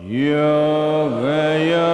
Yoga, yoga.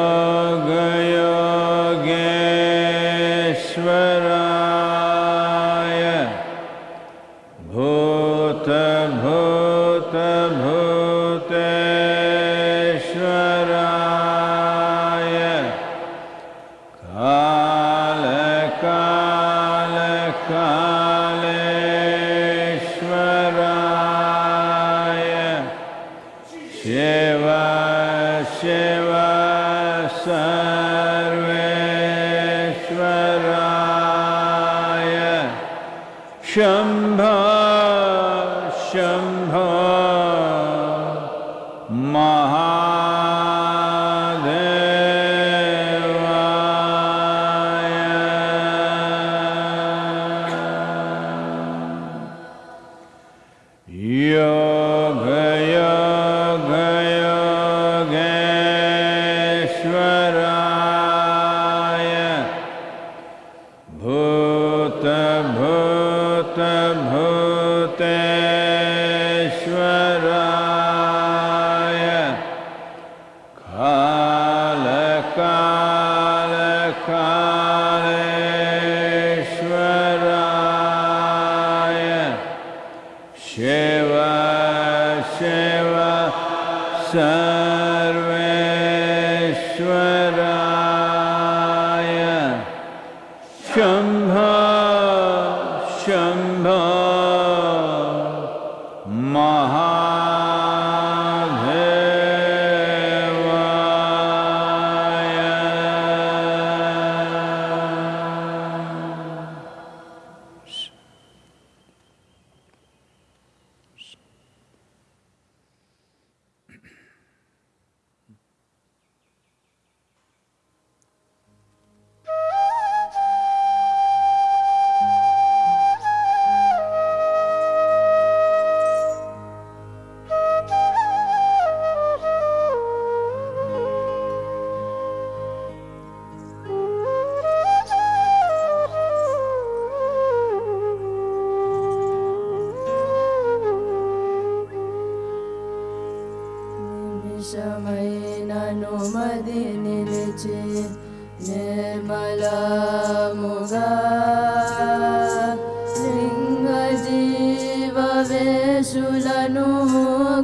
జీవ వేషులను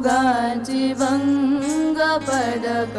గాంచి భంగ పడక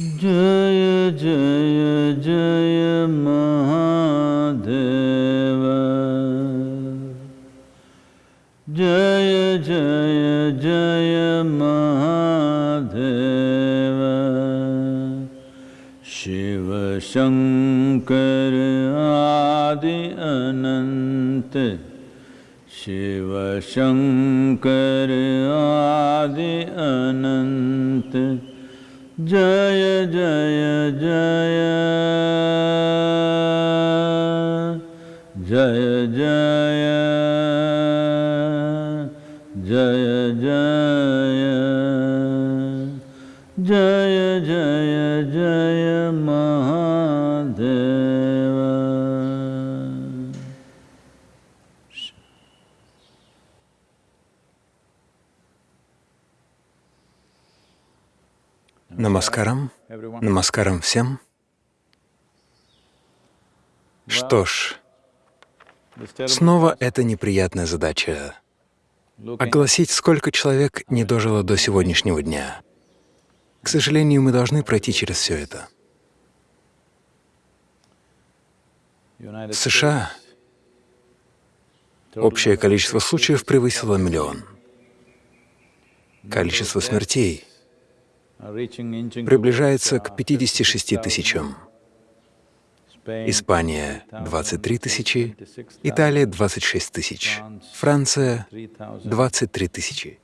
जय जय जय महादेव। जय जय जय महादेव। शिव शंकर आदि अनंत। शिव शंकर आदि अनंत। Jaya Jaya Jaya Намаскарам. Намаскарам всем. Что ж, снова эта неприятная задача — огласить, сколько человек не дожило до сегодняшнего дня. К сожалению, мы должны пройти через все это. В США общее количество случаев превысило миллион. Количество смертей приближается к 56 тысячам. Испания — 23 тысячи, Италия — 26 тысяч, Франция — 23 тысячи,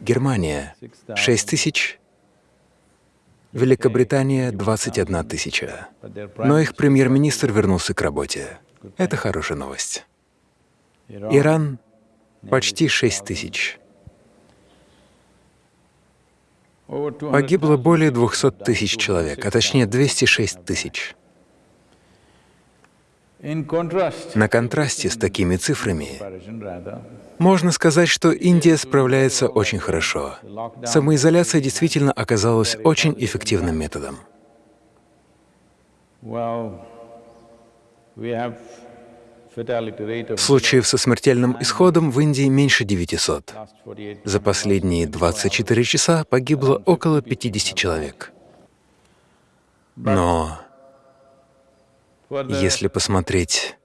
Германия — 6 тысяч, Великобритания — 21 тысяча. Но их премьер-министр вернулся к работе. Это хорошая новость. Иран — почти 6 тысяч. Погибло более 200 тысяч человек, а точнее 206 тысяч. На контрасте с такими цифрами можно сказать, что Индия справляется очень хорошо. Самоизоляция действительно оказалась очень эффективным методом. Случаев со смертельным исходом в Индии меньше 900. За последние 24 часа погибло около 50 человек. Но если посмотреть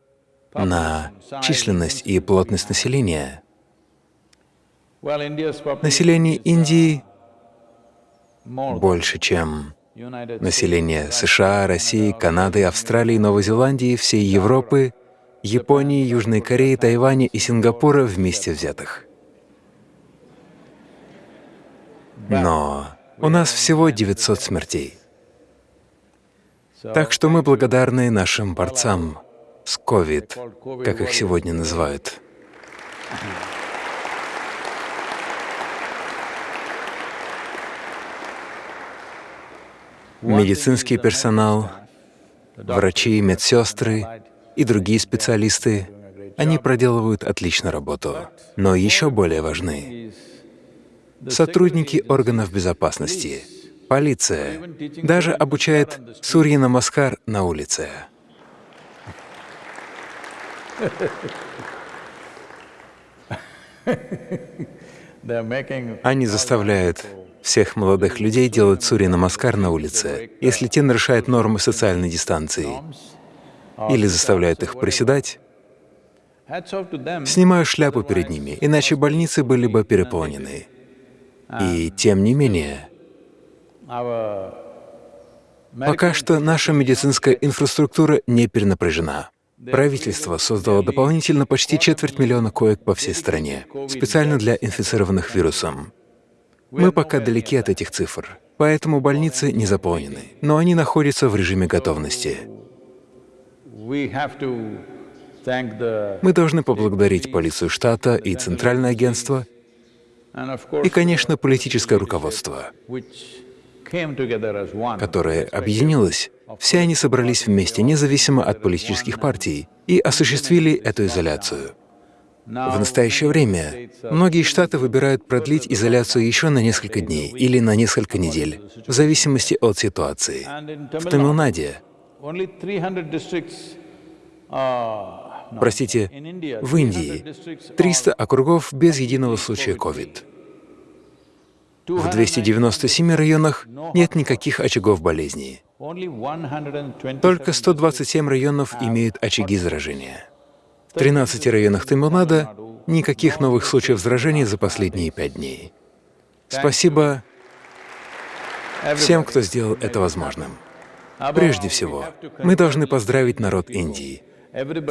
на численность и плотность населения, население Индии больше, чем население США, России, Канады, Австралии, Новой Зеландии, всей Европы, Японии, Южной Кореи, Тайваня и Сингапура вместе взятых. Но у нас всего 900 смертей. Так что мы благодарны нашим борцам с COVID, как их сегодня называют. Медицинский персонал, врачи, медсестры и другие специалисты, они проделывают отличную работу. Но еще более важны сотрудники органов безопасности, полиция, даже обучает Сурья Намаскар на улице. Они заставляют всех молодых людей делать Сурья Намаскар на улице, если те нарушают нормы социальной дистанции, или заставляют их приседать, снимаю шляпу перед ними, иначе больницы были бы переполнены. И тем не менее, пока что наша медицинская инфраструктура не перенапряжена. Правительство создало дополнительно почти четверть миллиона коек по всей стране, специально для инфицированных вирусом. Мы пока далеки от этих цифр, поэтому больницы не заполнены, но они находятся в режиме готовности. Мы должны поблагодарить полицию штата и Центральное агентство, и, конечно, политическое руководство, которое объединилось. Все они собрались вместе, независимо от политических партий, и осуществили эту изоляцию. В настоящее время многие штаты выбирают продлить изоляцию еще на несколько дней или на несколько недель, в зависимости от ситуации. В Тамилнаде, простите, в Индии 300 округов без единого случая COVID. В 297 районах нет никаких очагов 127 Только 127 районов имеют очаги заражения. В 13 районах Тамилнада никаких новых случаев заражения за последние пять дней. Спасибо всем, кто сделал это возможным. Прежде всего, мы должны поздравить народ Индии.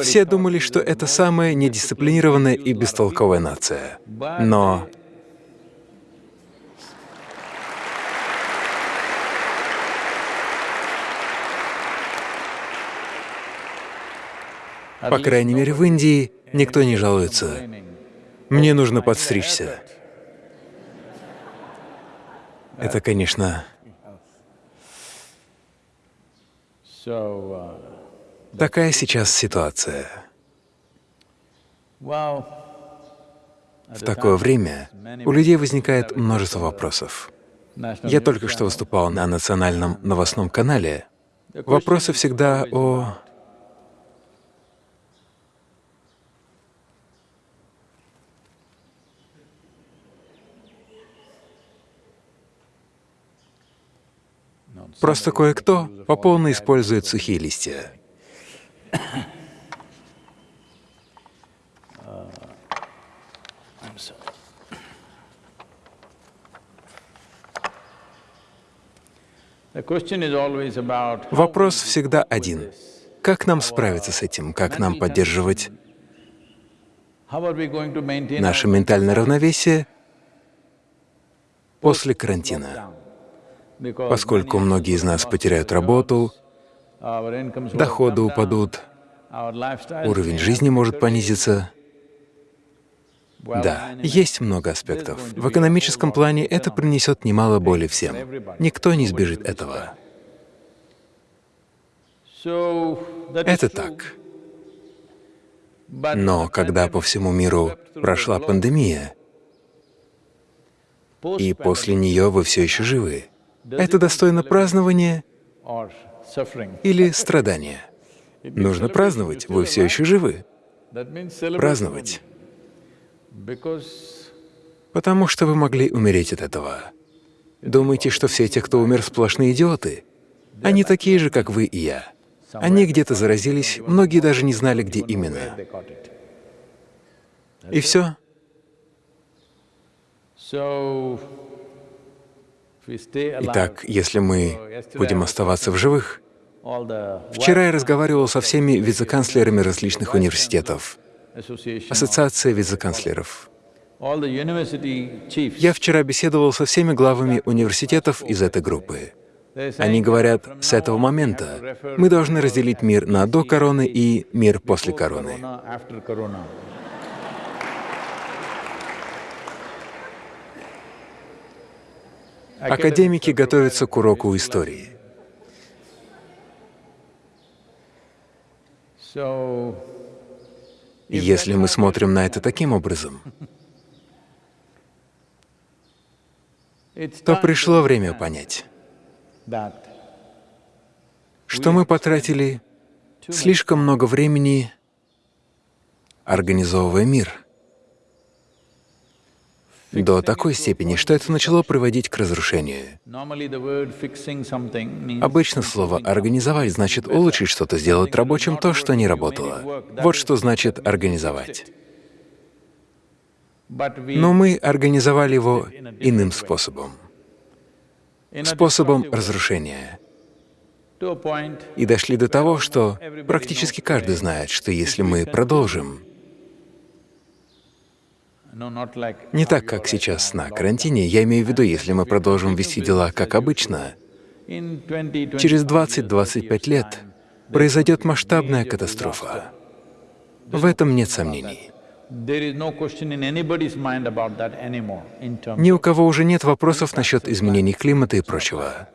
Все думали, что это самая недисциплинированная и бестолковая нация. Но По крайней мере, в Индии никто не жалуется. Мне нужно подстричься. Это, конечно, So, uh, такая сейчас ситуация. В такое время у людей возникает множество вопросов. Я только что выступал на национальном новостном канале. Вопросы всегда о Просто кое-кто по полной использует сухие листья. Вопрос всегда один. Как нам справиться с этим? Как нам поддерживать наше ментальное равновесие после карантина? Поскольку многие из нас потеряют работу, доходы упадут, уровень жизни может понизиться. Да, есть много аспектов. В экономическом плане это принесет немало боли всем. Никто не избежит этого. Это так. Но когда по всему миру прошла пандемия, и после нее вы все еще живы, это достойно празднования или страдания? Нужно праздновать, вы все еще живы. Праздновать, потому что вы могли умереть от этого. Думаете, что все те, кто умер, сплошные идиоты? Они такие же, как вы и я. Они где-то заразились, многие даже не знали, где именно. И все. Итак, если мы будем оставаться в живых, Вчера я разговаривал со всеми вице-канцлерами различных университетов, Ассоциация вице-канцлеров. Я вчера беседовал со всеми главами университетов из этой группы. Они говорят, с этого момента мы должны разделить мир на до короны и мир после короны. Академики готовятся к уроку истории. Если мы смотрим на это таким образом, то пришло время понять, что мы потратили слишком много времени, организовывая мир, до такой степени, что это начало приводить к разрушению. Обычно слово «организовать» значит улучшить что-то, сделать рабочим то, что не работало. Вот что значит «организовать». Но мы организовали его иным способом, способом разрушения. И дошли до того, что практически каждый знает, что если мы продолжим, не так, как сейчас на карантине, я имею в виду, если мы продолжим вести дела как обычно, in 20 через 20-25 лет произойдет масштабная катастрофа. В этом нет сомнений. Ни у кого уже нет вопросов насчет изменений климата и прочего.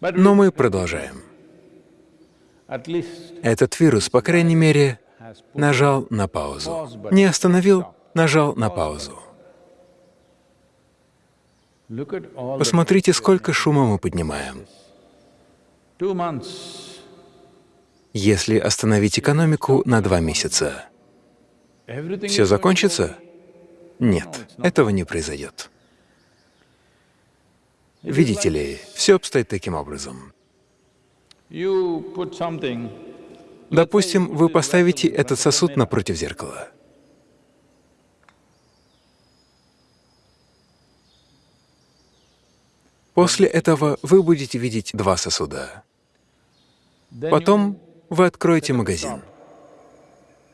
Но мы продолжаем. Этот вирус, по крайней мере, нажал на паузу. Не остановил, нажал на паузу. Посмотрите, сколько шума мы поднимаем. Если остановить экономику на два месяца, все закончится? Нет, этого не произойдет. Видите ли, все обстоит таким образом. Допустим, вы поставите этот сосуд напротив зеркала. После этого вы будете видеть два сосуда. Потом вы откроете магазин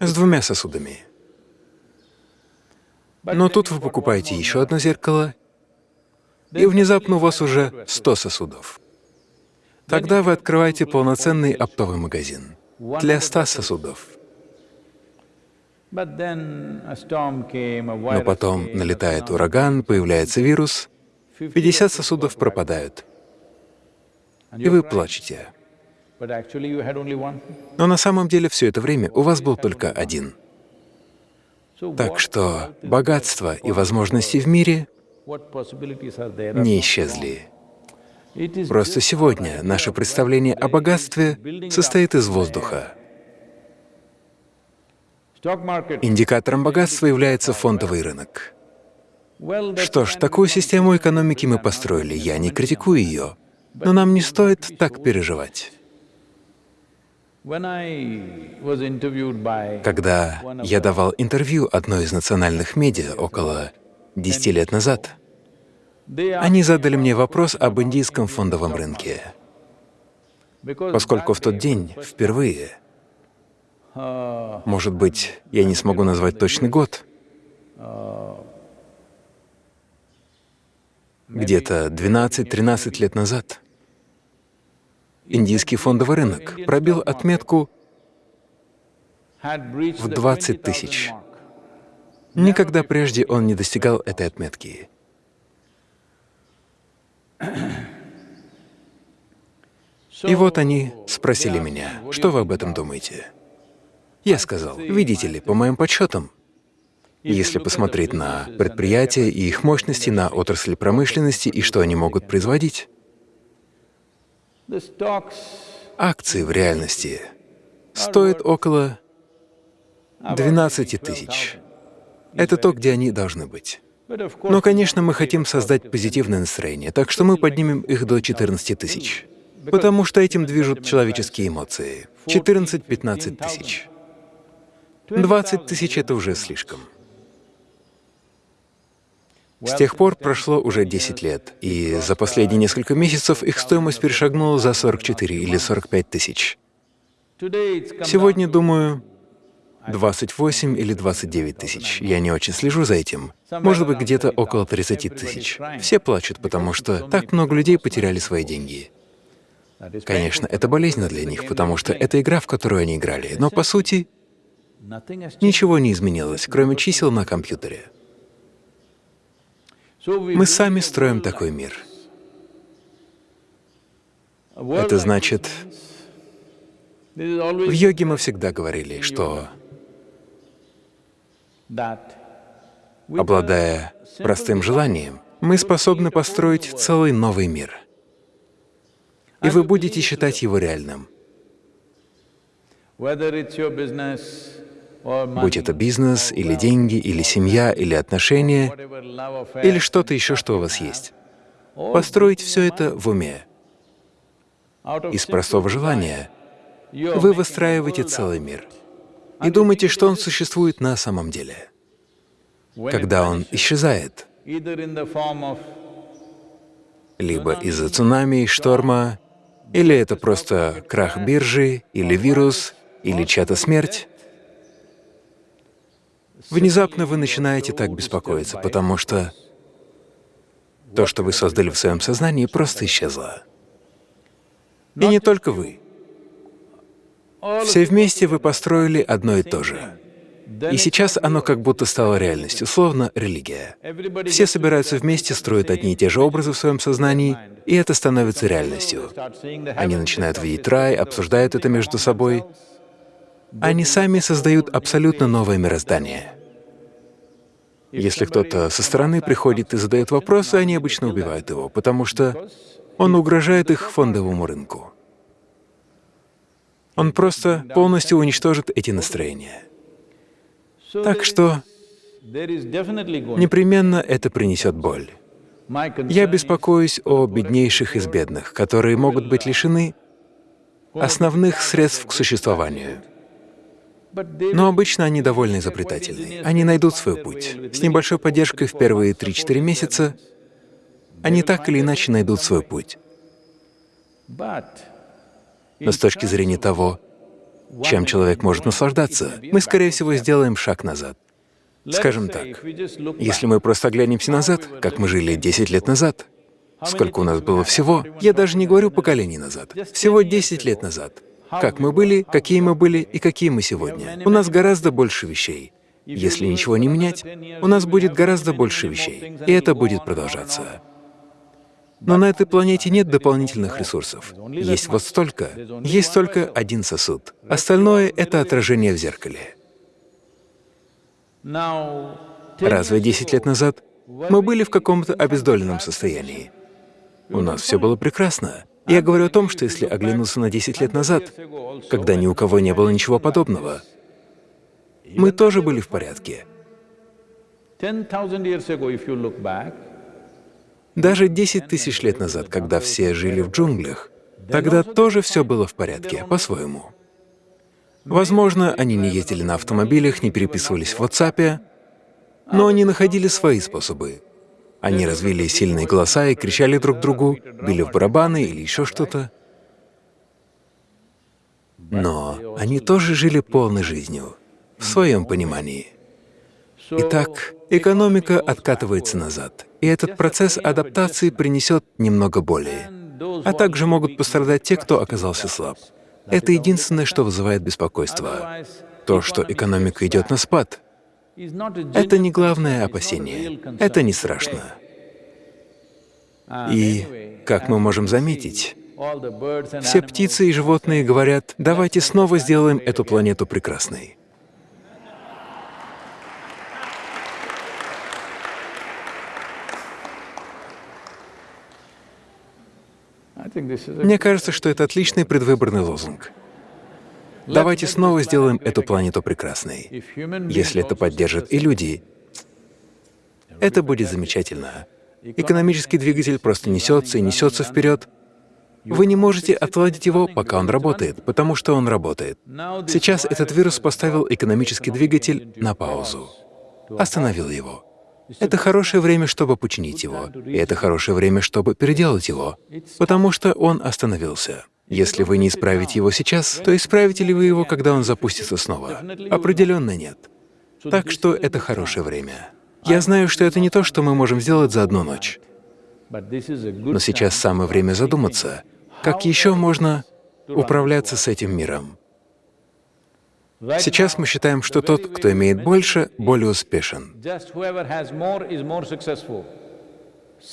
с двумя сосудами. Но тут вы покупаете еще одно зеркало, и внезапно у вас уже 100 сосудов. Тогда вы открываете полноценный оптовый магазин для 100 сосудов. Но потом налетает ураган, появляется вирус, 50 сосудов пропадают, и вы плачете. Но на самом деле все это время у вас был только один. Так что богатство и возможности в мире не исчезли. Просто сегодня наше представление о богатстве состоит из воздуха. Индикатором богатства является фондовый рынок. Что ж, такую систему экономики мы построили, я не критикую ее, но нам не стоит так переживать. Когда я давал интервью одной из национальных медиа около 10 лет назад, они задали мне вопрос об индийском фондовом рынке, поскольку в тот день впервые, может быть, я не смогу назвать точный год, где-то 12-13 лет назад, индийский фондовый рынок пробил отметку в the 20 20,000 тысяч. Никогда прежде он не достигал этой отметки. И вот они спросили меня, что вы об этом думаете? Я сказал, видите ли, по моим подсчетам, если посмотреть на предприятия и их мощности, на отрасли промышленности и что они могут производить, акции в реальности стоят около 12 тысяч. Это то, где они должны быть. Но, конечно, мы хотим создать позитивное настроение, так что мы поднимем их до 14 тысяч. Потому что этим движут человеческие эмоции. 14-15 тысяч. 20 тысяч — это уже слишком. С тех пор прошло уже 10 лет, и за последние несколько месяцев их стоимость перешагнула за 44 или 45 тысяч. Сегодня, думаю, 28 или 29 тысяч. Я не очень слежу за этим. Может быть, где-то около 30 тысяч. Все плачут, потому что так много людей потеряли свои деньги. Конечно, это болезненно для них, потому что это игра, в которую они играли. Но, по сути, ничего не изменилось, кроме чисел на компьютере. Мы сами строим такой мир. Это значит, в йоге мы всегда говорили, что, обладая простым желанием, мы способны построить целый новый мир. И вы будете считать его реальным. Будь это бизнес, или деньги, или семья, или отношения, или что-то еще, что у вас есть. Построить все это в уме. Из простого желания вы выстраиваете целый мир и думаете, что он существует на самом деле. Когда он исчезает, либо из-за цунами, шторма, или это просто крах биржи, или вирус, или чья-то смерть, внезапно вы начинаете так беспокоиться, потому что то, что вы создали в своем сознании, просто исчезло. И не только вы. Все вместе вы построили одно и то же. И сейчас оно как будто стало реальностью, словно религия. Все собираются вместе, строят одни и те же образы в своем сознании, и это становится реальностью. Они начинают видеть рай, обсуждают это между собой. Они сами создают абсолютно новое мироздание. Если кто-то со стороны приходит и задает вопросы, они обычно убивают его, потому что он угрожает их фондовому рынку. Он просто полностью уничтожит эти настроения. Так что непременно это принесет боль. Я беспокоюсь о беднейших из бедных, которые могут быть лишены основных средств к существованию. Но обычно они довольно изобретательны. Они найдут свой путь. С небольшой поддержкой в первые 3-4 месяца они так или иначе найдут свой путь. Но с точки зрения того, чем человек может наслаждаться, мы, скорее всего, сделаем шаг назад. Скажем так, если мы просто оглянемся назад, как мы жили 10 лет назад, сколько у нас было всего, я даже не говорю поколений назад, всего 10 лет назад, как мы были, какие мы были и какие мы сегодня. У нас гораздо больше вещей. Если ничего не менять, у нас будет гораздо больше вещей, и это будет продолжаться. Но на этой планете нет дополнительных ресурсов. Есть вот столько. Есть только один сосуд. Остальное — это отражение в зеркале. Разве 10 лет назад мы были в каком-то обездоленном состоянии? У нас все было прекрасно. Я говорю о том, что если оглянуться на 10 лет назад, когда ни у кого не было ничего подобного, мы тоже были в порядке. 10,000 years ago, if you look back, Даже 10 тысяч лет назад, когда все жили в джунглях, тогда тоже все было в порядке, по-своему. Возможно, они не ездили на автомобилях, не переписывались в WhatsApp, но они находили свои способы. Они развили сильные голоса и кричали друг другу, били в барабаны или еще что-то. Но они тоже жили полной жизнью, в своем понимании. Итак, экономика откатывается назад, и этот процесс адаптации принесет немного боли. А также могут пострадать те, кто оказался слаб. Это единственное, что вызывает беспокойство. То, что экономика идет на спад, это не главное опасение, это не страшно. И, как мы можем заметить, все птицы и животные говорят, давайте снова сделаем эту планету прекрасной. Мне кажется, что это отличный предвыборный лозунг. Давайте снова сделаем эту планету прекрасной. Если это поддержат и люди, это будет замечательно. Экономический двигатель просто несется и несется вперед. Вы не можете отладить его, пока он работает, потому что он работает. Сейчас этот вирус поставил экономический двигатель на паузу, остановил его. Это хорошее время, чтобы починить его, и это хорошее время, чтобы переделать его, потому что он остановился. Если вы не исправите его сейчас, то исправите ли вы его, когда он запустится снова? Определенно нет. Так что это хорошее время. Я знаю, что это не то, что мы можем сделать за одну ночь. Но сейчас самое время задуматься, как еще можно управляться с этим миром. Сейчас мы считаем, что тот, кто имеет больше, более успешен.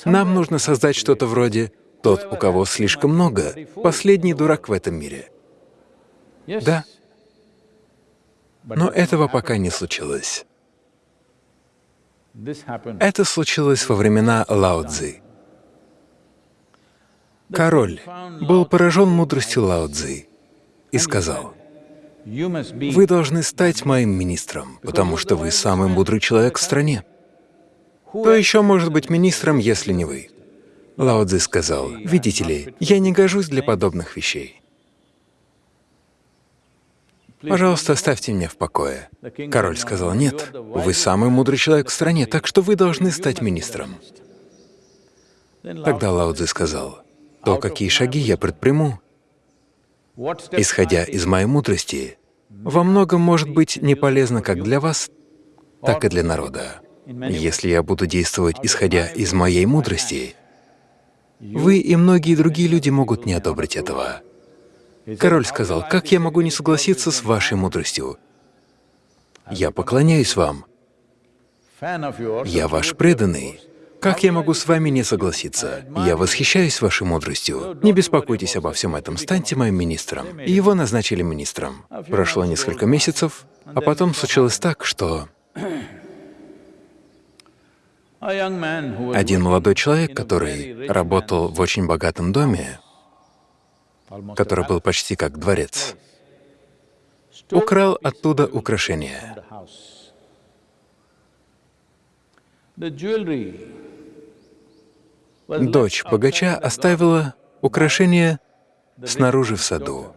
Нам нужно создать что-то вроде «тот, у кого слишком много, последний дурак в этом мире». Да. Но этого пока не случилось. Это случилось во времена Лао Цзы. Король был поражен мудростью Лао Цзы и сказал, «Вы должны стать моим министром, потому что вы самый мудрый человек в стране. Кто еще может быть министром, если не вы?» Лао Цзы сказал, «Видите ли, я не гожусь для подобных вещей. Пожалуйста, оставьте меня в покое». Король сказал, «Нет, вы самый мудрый человек в стране, так что вы должны стать министром». Тогда Лао Цзы сказал, «То, какие шаги я предприму, исходя из моей мудрости, во многом может быть не полезно как для вас, так и для народа. Если я буду действовать, исходя из моей мудрости, вы и многие другие люди могут не одобрить этого. Король сказал, «Как я могу не согласиться с вашей мудростью? Я поклоняюсь вам, я ваш преданный. Как я могу с вами не согласиться? Я восхищаюсь вашей мудростью. Не беспокойтесь обо всем этом, станьте моим министром. И его назначили министром. Прошло несколько месяцев, а потом случилось так, что один молодой человек, который работал в очень богатом доме, который был почти как дворец, украл оттуда украшения. Дочь богача оставила украшение снаружи в саду.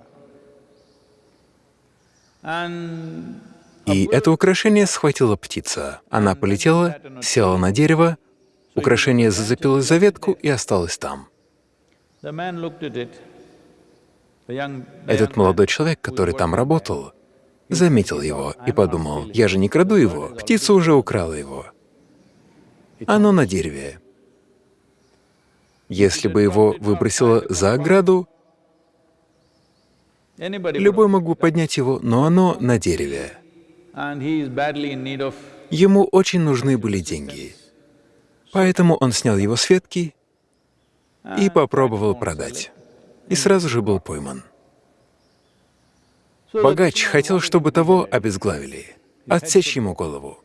И это украшение схватила птица. Она полетела, села на дерево, украшение зацепилось за ветку и осталось там. Этот молодой человек, который там работал, заметил его и подумал, я же не краду его, птица уже украла его. Оно на дереве. Если бы его выбросило за ограду, любой мог бы поднять его, но оно на дереве. Ему очень нужны были деньги. Поэтому он снял его с ветки и попробовал продать. И сразу же был пойман. Богач хотел, чтобы того обезглавили, отсечь ему голову.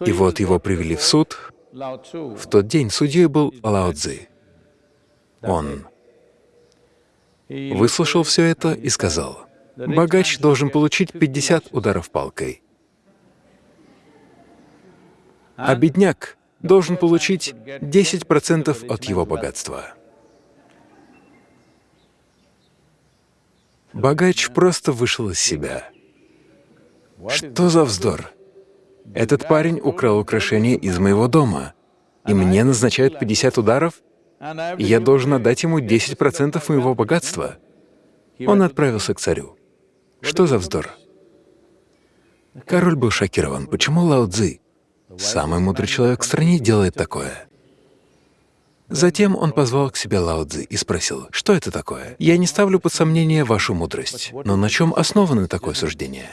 И вот его привели в суд. В тот день судьей был Лао Цзи. Он выслушал все это и сказал, богач должен получить 50 ударов палкой, а бедняк должен получить 10% от его богатства. Богач просто вышел из себя. Что за вздор? Этот парень украл украшение из моего дома, и мне назначают 50 ударов, и я должен отдать ему 10% моего богатства. Он отправился к царю. Что за вздор? Король был шокирован. Почему Лао Цзи, самый мудрый человек в стране, делает такое? Затем он позвал к себе Лао Цзи и спросил, что это такое? Я не ставлю под сомнение вашу мудрость, но на чем основано такое суждение?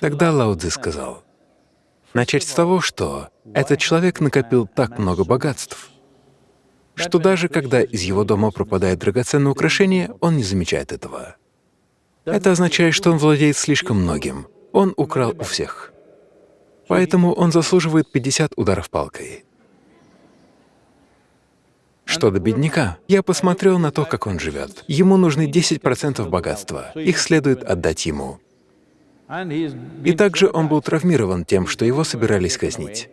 Тогда Лао Цзи сказал, начать с того, что этот человек накопил так много богатств, что даже когда из его дома пропадает драгоценное украшение, он не замечает этого. Это означает, что он владеет слишком многим. Он украл у всех. Поэтому он заслуживает 50 ударов палкой. Что до бедняка, я посмотрел на то, как он живет. Ему нужны 10% богатства. Их следует отдать ему. И также он был травмирован тем, что его собирались казнить.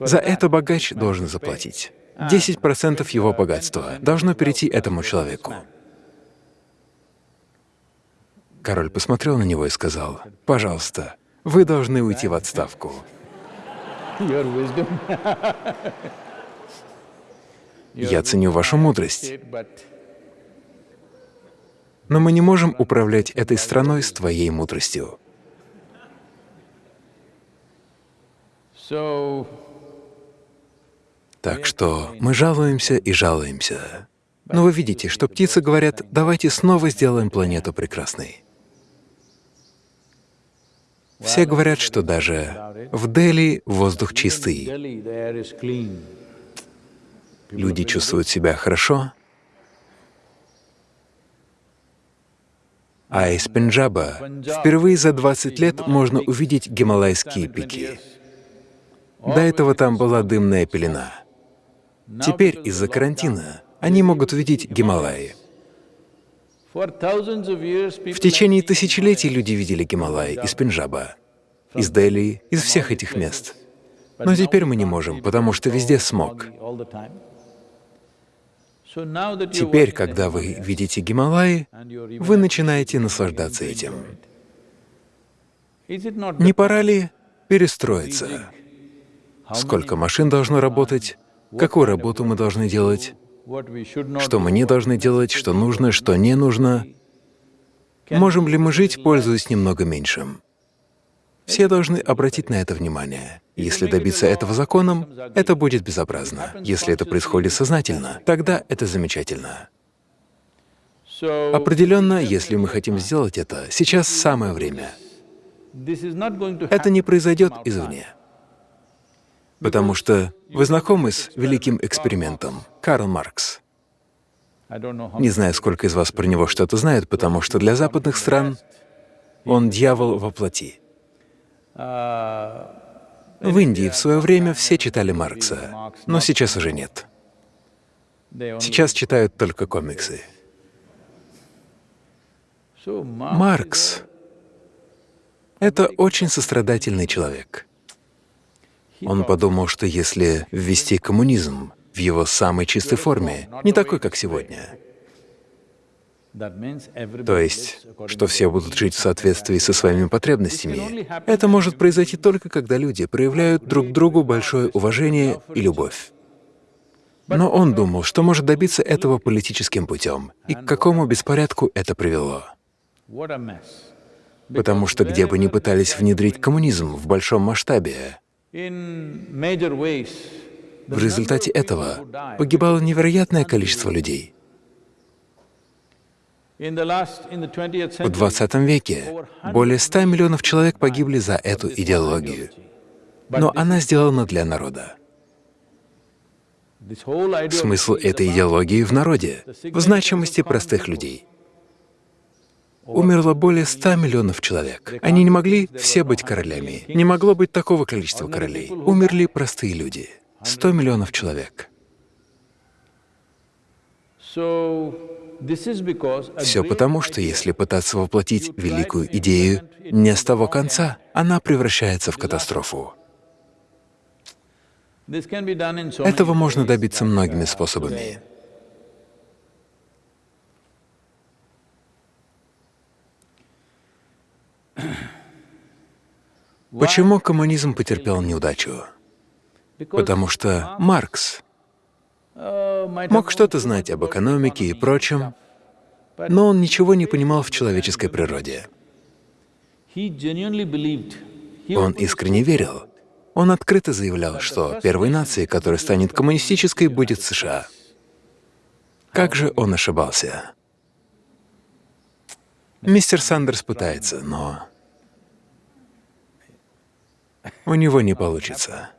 За это богач должен заплатить. 10% его богатства должно перейти этому человеку. Король посмотрел на него и сказал, «Пожалуйста, вы должны уйти в отставку». Я ценю вашу мудрость, но мы не можем управлять этой страной с твоей мудростью. Так что мы жалуемся и жалуемся. Но вы видите, что птицы говорят, давайте снова сделаем планету прекрасной. Все говорят, что даже в Дели воздух чистый, люди чувствуют себя хорошо, а из Пенджаба впервые за 20 лет можно увидеть гималайские пики. До этого там была дымная пелена. Теперь из-за карантина они могут увидеть Гималаи. В течение тысячелетий люди видели Гималаи из Пенджаба, из Дели, из всех этих мест. Но теперь мы не можем, потому что везде смог. Теперь, когда вы видите Гималаи, вы начинаете наслаждаться этим. Не пора ли перестроиться? Сколько машин должно работать? Какую работу мы должны делать? Что мы не должны делать? Что нужно? Что не нужно? Можем ли мы жить, пользуясь немного меньшим? Все должны обратить на это внимание. Если добиться этого законом, это будет безобразно. Если это происходит сознательно, тогда это замечательно. Определенно, если мы хотим сделать это, сейчас самое время. Это не произойдет извне. Потому что вы знакомы с великим экспериментом Карл Маркс. Не знаю, сколько из вас про него что-то знают, потому что для западных стран он дьявол во плоти. В Индии в свое время все читали Маркса, но сейчас уже нет. Сейчас читают только комиксы. Маркс — это очень сострадательный человек. Он подумал, что если ввести коммунизм в его самой чистой форме, не такой, как сегодня, то есть, что все будут жить в соответствии со своими потребностями, это может произойти только когда люди проявляют друг другу большое уважение и любовь. Но он думал, что может добиться этого политическим путем, и к какому беспорядку это привело. Потому что где бы ни пытались внедрить коммунизм в большом масштабе, в результате этого погибало невероятное количество людей. В 20 веке более 100 миллионов человек погибли за эту идеологию, но она сделана для народа. Смысл этой идеологии в народе, в значимости простых людей. Умерло более 100 миллионов человек. Они не могли все быть королями. Не могло быть такого количества королей. Умерли простые люди. 100 миллионов человек. Все потому, что если пытаться воплотить великую идею не с того конца, она превращается в катастрофу. Этого можно добиться многими способами. Почему коммунизм потерпел неудачу? Потому что Маркс мог что-то знать об экономике и прочем, но он ничего не понимал в человеческой природе. Он искренне верил. Он открыто заявлял, что первой нацией, которая станет коммунистической, будет США. Как же он ошибался? Мистер Сандерс пытается, но у него не получится.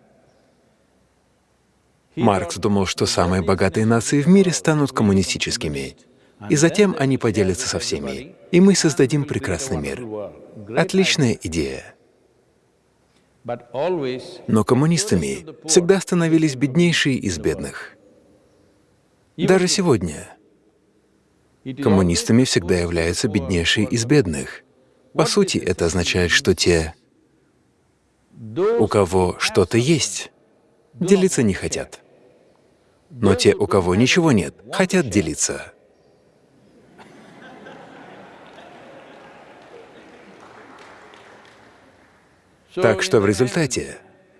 Маркс думал, что самые богатые нации в мире станут коммунистическими, и затем они поделятся со всеми, и мы создадим прекрасный мир. Отличная идея. Но коммунистами всегда становились беднейшие из бедных. Даже сегодня коммунистами всегда являются беднейшие из бедных. По сути, это означает, что те, у кого что-то есть, делиться не хотят. Но те, у кого ничего нет, хотят делиться. Так что в результате,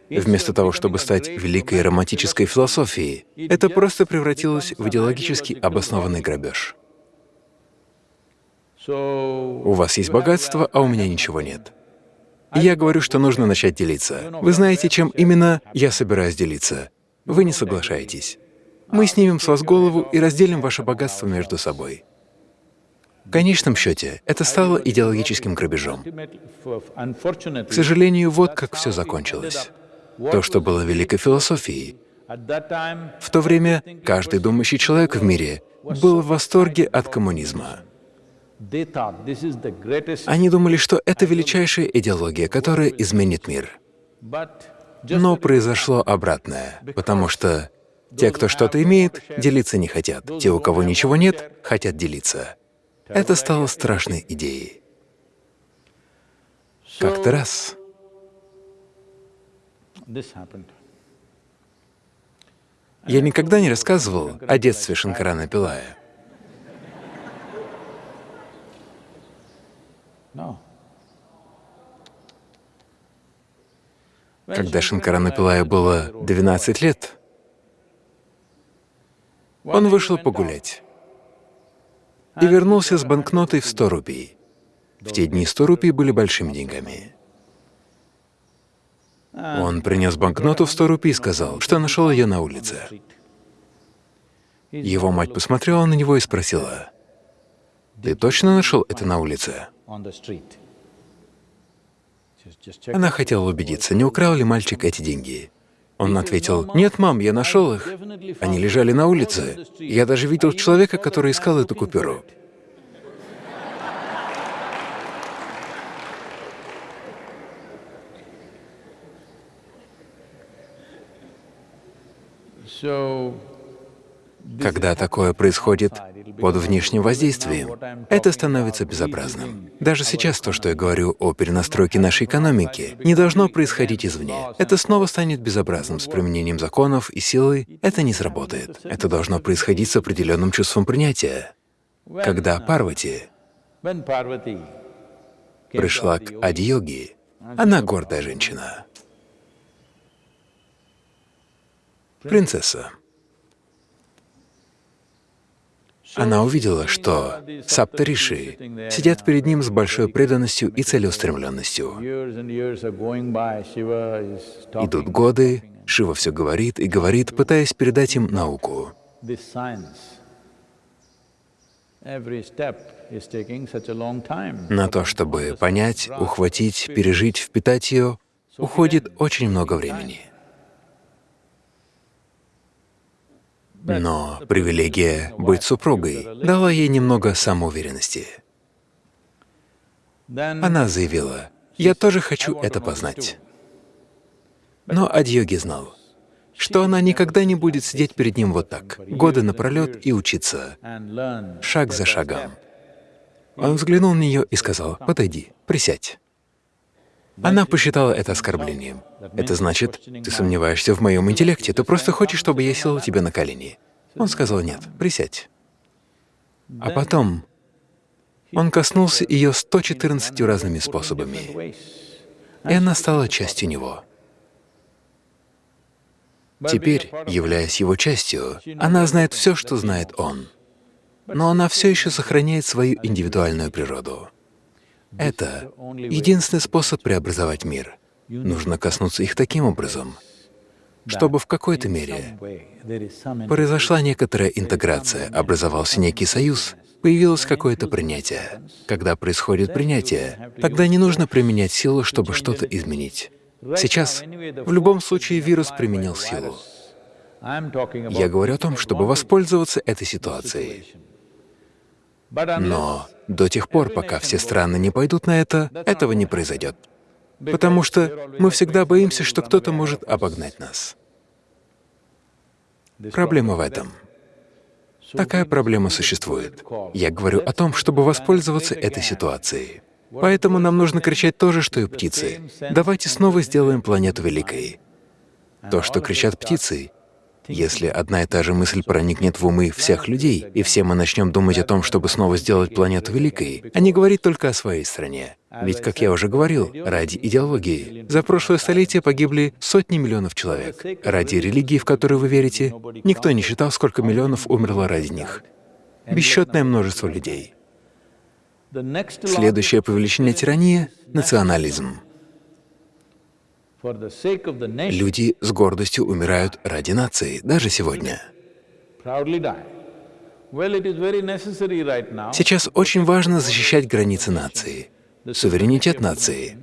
вместо того, чтобы стать великой романтической философией, это просто превратилось в идеологически обоснованный грабеж. У вас есть богатство, а у меня ничего нет. Я говорю, что нужно начать делиться. Вы знаете, чем именно я собираюсь делиться? Вы не соглашаетесь. Мы снимем с вас голову и разделим ваше богатство между собой. В конечном счете, это стало идеологическим грабежом. К сожалению, вот как все закончилось. То, что было великой философией. В то время каждый думающий человек в мире был в восторге от коммунизма. Они думали, что это величайшая идеология, которая изменит мир. Но произошло обратное, потому что те, кто что-то имеет, делиться не хотят. Те, у кого ничего нет, хотят делиться. Это стало страшной идеей. Как-то раз я никогда не рассказывал о детстве Шанкарана Пилая. Когда Шанкарана Пилая было 12 лет, он вышел погулять и вернулся с банкнотой в 100 рупий. В те дни 100 рупий были большими деньгами. Он принес банкноту в 100 рупий и сказал, что нашел ее на улице. Его мать посмотрела на него и спросила, «Ты точно нашел это на улице?» Она хотела убедиться, не украл ли мальчик эти деньги. Он ответил, «Нет, мам, я нашел их. Они лежали на улице. Я даже видел человека, который искал эту купюру». Когда такое происходит под внешним воздействием, это становится безобразным. Даже сейчас то, что я говорю о перенастройке нашей экономики, не должно происходить извне. Это снова станет безобразным с применением законов и силы. Это не сработает. Это должно происходить с определенным чувством принятия. Когда Парвати пришла к Adi Ади-йоги, она гордая женщина, принцесса. Она увидела, что саптариши сидят перед ним с большой преданностью и целеустремленностью. Идут годы, Шива все говорит и говорит, пытаясь передать им науку. На то, чтобы понять, ухватить, пережить, впитать ее, уходит очень много времени. Но привилегия быть супругой дала ей немного самоуверенности. Она заявила, «Я тоже хочу это познать». Но Адьоги знал, что она никогда не будет сидеть перед ним вот так, годы напролет и учиться, шаг за шагом. Он взглянул на нее и сказал, «Подойди, присядь». Она посчитала это оскорблением. Это значит, ты сомневаешься в моем интеллекте, ты просто хочешь, чтобы я сел тебе на колени. Он сказал, нет, присядь. А потом он коснулся ее 114 разными способами, и она стала частью него. Теперь, являясь его частью, она знает все, что знает он, но она все еще сохраняет свою индивидуальную природу. Это единственный способ преобразовать мир. Нужно коснуться их таким образом, чтобы в какой-то мере произошла некоторая интеграция, образовался некий союз, появилось какое-то принятие. Когда происходит принятие, тогда не нужно применять силу, чтобы что-то изменить. Сейчас в любом случае вирус применил силу. Я говорю о том, чтобы воспользоваться этой ситуацией. Но до тех пор, пока все страны не пойдут на это, этого не произойдет. Потому что мы всегда боимся, что кто-то может обогнать нас. Проблема в этом. Такая проблема существует. Я говорю о том, чтобы воспользоваться этой ситуацией. Поэтому нам нужно кричать то же, что и птицы. Давайте снова сделаем планету великой. То, что кричат птицы, если одна и та же мысль проникнет в умы всех людей, и все мы начнем думать о том, чтобы снова сделать планету великой, а не говорить только о своей стране. Ведь, как я уже говорил, ради идеологии за прошлое столетие погибли сотни миллионов человек. Ради религии, в которую вы верите, никто не считал, сколько миллионов умерло ради них. Бесчетное множество людей. Следующее по величине тирания — национализм. Люди с гордостью умирают ради нации, даже сегодня. Сейчас очень важно защищать границы нации, суверенитет нации.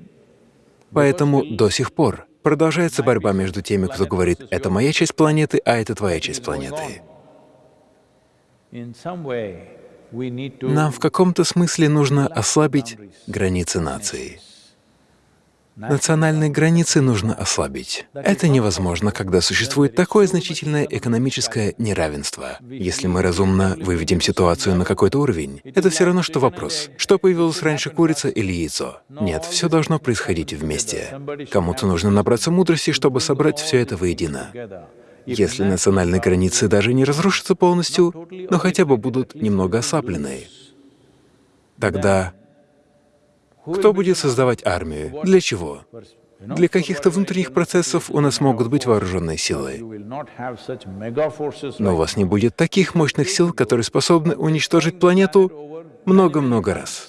Поэтому до сих пор продолжается борьба между теми, кто говорит, это моя часть планеты, а это твоя часть планеты. Нам в каком-то смысле нужно ослабить границы нации. Национальные границы нужно ослабить. Это невозможно, когда существует такое значительное экономическое неравенство. Если мы разумно выведем ситуацию на какой-то уровень, это все равно, что вопрос, что появилось раньше, курица или яйцо? Нет, все должно происходить вместе. Кому-то нужно набраться мудрости, чтобы собрать все это воедино. Если национальные границы даже не разрушатся полностью, но хотя бы будут немного ослаблены, тогда кто будет создавать армию? Для чего? Для каких-то внутренних процессов у нас могут быть вооруженные силы, но у вас не будет таких мощных сил, которые способны уничтожить планету много-много раз.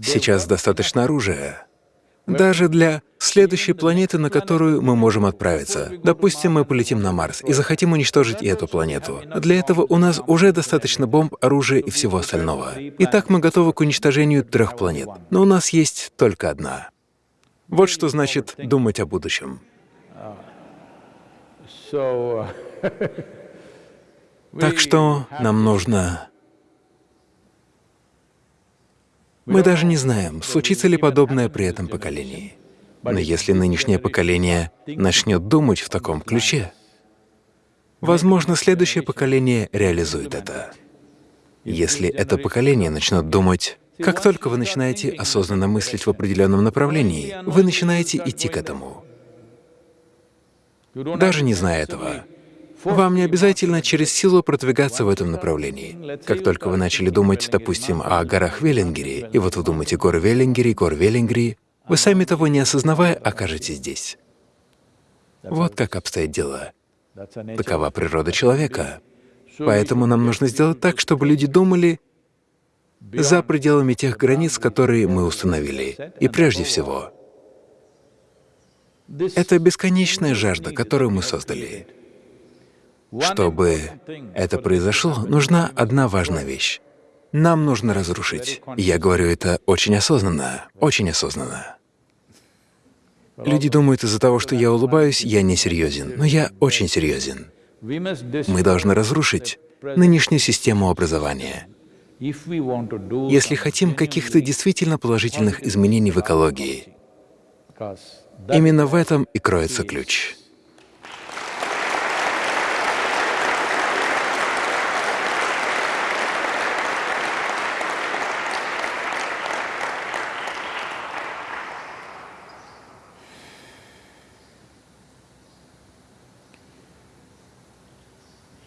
Сейчас достаточно оружия. Даже для следующей планеты, на которую мы можем отправиться. Допустим, мы полетим на Марс и захотим уничтожить и эту планету. Для этого у нас уже достаточно бомб, оружия и всего остального. Итак, мы готовы к уничтожению трех планет. Но у нас есть только одна. Вот что значит думать о будущем. Так что нам нужно... Мы даже не знаем, случится ли подобное при этом поколении. Но если нынешнее поколение начнет думать в таком ключе, Возможно, следующее поколение реализует это. Если это поколение начнет думать, как только вы начинаете осознанно мыслить в определенном направлении, вы начинаете идти к этому. Даже не зная этого. Вам не обязательно через силу продвигаться в этом направлении. Как только вы начали думать, допустим, о горах Веллингери, и вот вы думаете горы Веллингери, гор Веллингери, вы сами того не осознавая окажетесь здесь. Вот как обстоят дела. Такова природа человека. Поэтому нам нужно сделать так, чтобы люди думали за пределами тех границ, которые мы установили. И прежде всего, это бесконечная жажда, которую мы создали. Чтобы это произошло, нужна одна важная вещь. Нам нужно разрушить. Я говорю это очень осознанно, очень осознанно. Люди думают из-за того, что я улыбаюсь, я не серьезен, но я очень серьезен. Мы должны разрушить нынешнюю систему образования. Если хотим каких-то действительно положительных изменений в экологии, именно в этом и кроется ключ.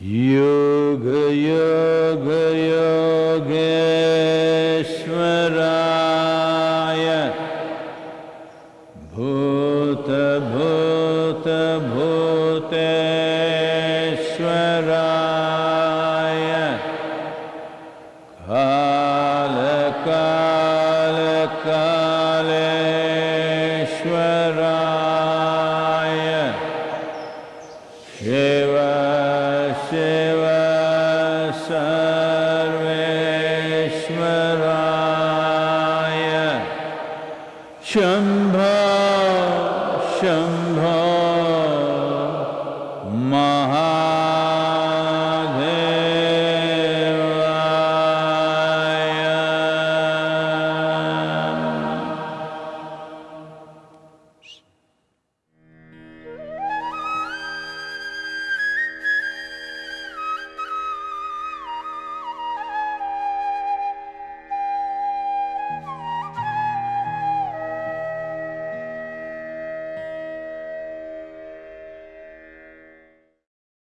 You